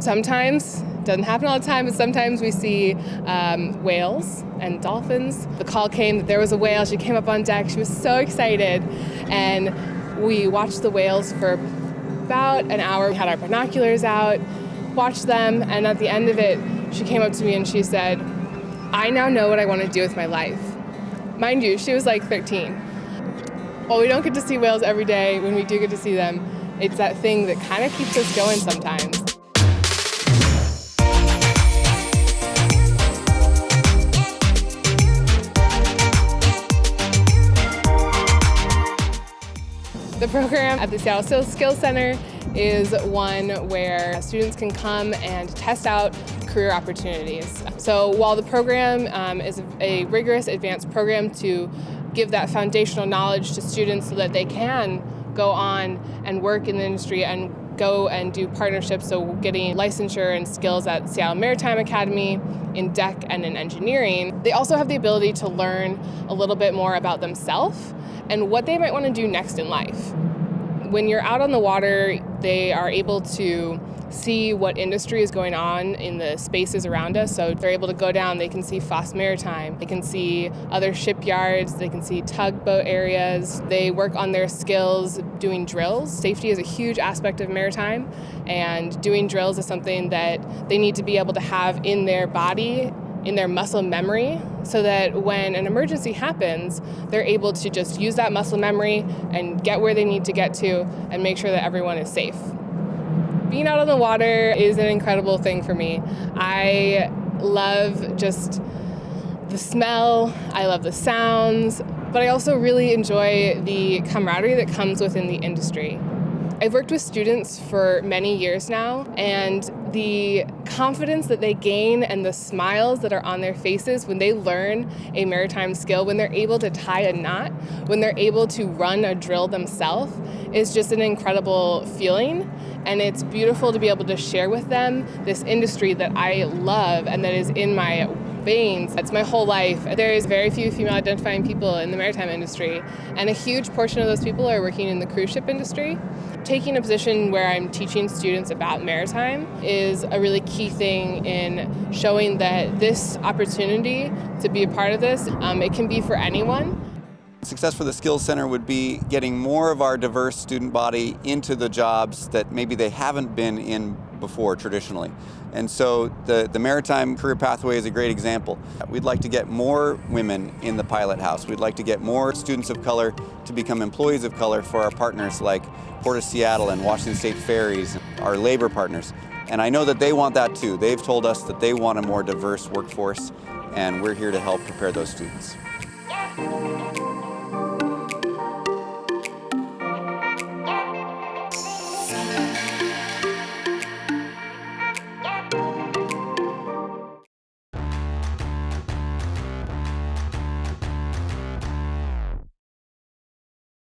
Sometimes, doesn't happen all the time, but sometimes we see um, whales and dolphins. The call came that there was a whale. She came up on deck. She was so excited. And we watched the whales for about an hour. We had our binoculars out, watched them, and at the end of it, she came up to me and she said, I now know what I want to do with my life. Mind you, she was like 13. While we don't get to see whales every day, when we do get to see them, it's that thing that kind of keeps us going sometimes. The program at the Seattle Skills Center is one where students can come and test out career opportunities. So while the program um, is a rigorous advanced program to give that foundational knowledge to students so that they can go on and work in the industry and go and do partnerships, so getting licensure and skills at Seattle Maritime Academy, in deck and in engineering. They also have the ability to learn a little bit more about themselves and what they might want to do next in life. When you're out on the water, they are able to see what industry is going on in the spaces around us. So they're able to go down, they can see Foss Maritime, they can see other shipyards, they can see tugboat areas. They work on their skills doing drills. Safety is a huge aspect of maritime, and doing drills is something that they need to be able to have in their body in their muscle memory so that when an emergency happens, they're able to just use that muscle memory and get where they need to get to and make sure that everyone is safe. Being out on the water is an incredible thing for me. I love just the smell, I love the sounds, but I also really enjoy the camaraderie that comes within the industry. I've worked with students for many years now, and the confidence that they gain and the smiles that are on their faces when they learn a maritime skill, when they're able to tie a knot, when they're able to run a drill themselves, is just an incredible feeling. And it's beautiful to be able to share with them this industry that I love and that is in my veins. That's my whole life. There's very few female identifying people in the maritime industry, and a huge portion of those people are working in the cruise ship industry. Taking a position where I'm teaching students about maritime is a really key thing in showing that this opportunity to be a part of this, um, it can be for anyone. Success for the Skills Center would be getting more of our diverse student body into the jobs that maybe they haven't been in before traditionally. And so the, the Maritime Career Pathway is a great example. We'd like to get more women in the pilot house. We'd like to get more students of color to become employees of color for our partners like Port of Seattle and Washington State Ferries, our labor partners. And I know that they want that too. They've told us that they want a more diverse workforce and we're here to help prepare those students. You.